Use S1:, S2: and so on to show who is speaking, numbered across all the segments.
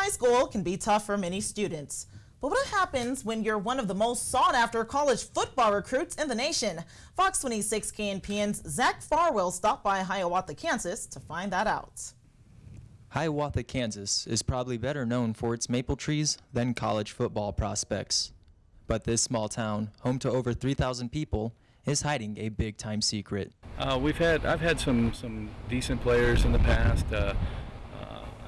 S1: High school can be tough for many students. But what happens when you're one of the most sought after college football recruits in the nation? Fox 26 KNPN's Zach Farwell stopped by Hiawatha, Kansas to find that out.
S2: Hiawatha, Kansas is probably better known for its maple trees than college football prospects. But this small town, home to over 3,000 people, is hiding a big time secret.
S3: Uh, we've had I've had some some decent players in the past. Uh, uh,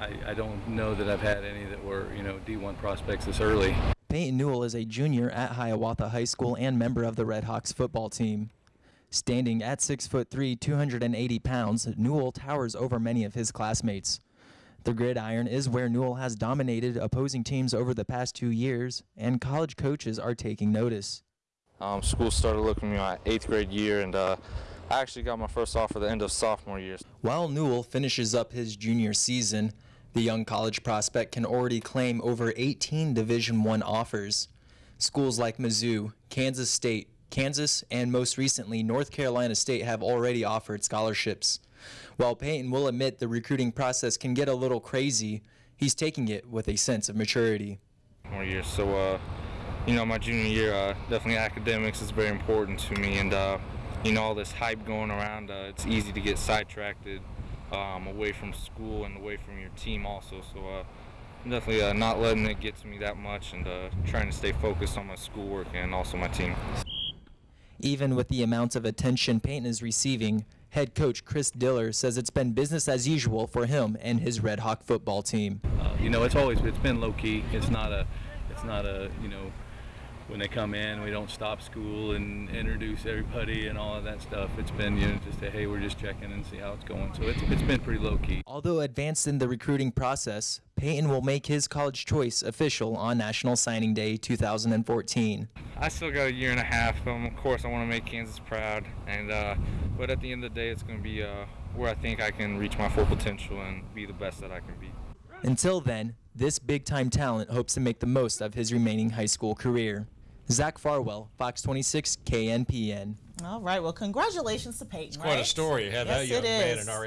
S3: I, I don't know that I've had any that were you know D1 prospects this early.
S2: Peyton Newell is a junior at Hiawatha High School and member of the Red Hawks football team. Standing at 6 foot 3, 280 pounds, Newell towers over many of his classmates. The gridiron is where Newell has dominated opposing teams over the past two years, and college coaches are taking notice.
S4: Um, school started looking at me my eighth grade year, and uh, I actually got my first offer the end of sophomore year.
S2: While Newell finishes up his junior season, the young college prospect can already claim over 18 Division I offers. Schools like Mizzou, Kansas State, Kansas, and most recently North Carolina State have already offered scholarships. While Peyton will admit the recruiting process can get a little crazy, he's taking it with a sense of maturity.
S4: More years, so uh, you know, my junior year, uh, definitely academics is very important to me, and uh, you know, all this hype going around, uh, it's easy to get sidetracked um, away from school and away from your team also. So uh, definitely uh, not letting it get to me that much, and uh, trying to stay focused on my schoolwork and also my team.
S2: Even with the amount of attention Peyton is receiving, head coach Chris Diller says it's been business as usual for him and his Red Hawk football team.
S3: Uh, you know, it's always it's been low key. It's not a it's not a you know when they come in, we don't stop school and introduce everybody and all of that stuff. It's been, you know, just a, hey, we're just checking and see how it's going. So it's, it's been pretty low key.
S2: Although advanced in the recruiting process, Peyton will make his college choice official on National Signing Day 2014.
S4: I still got a year and a half. Um, of course, I want to make Kansas proud, and uh, but at the end of the day, it's going to be uh, where I think I can reach my full potential and be the best that I can be.
S2: Until then, this big time talent hopes to make the most of his remaining high school career. Zach Farwell, Fox 26 KNPN.
S1: All right. Well, congratulations to Peyton.
S5: It's quite
S1: right?
S5: a story. You have
S1: yes,
S5: that young
S1: it
S5: man in our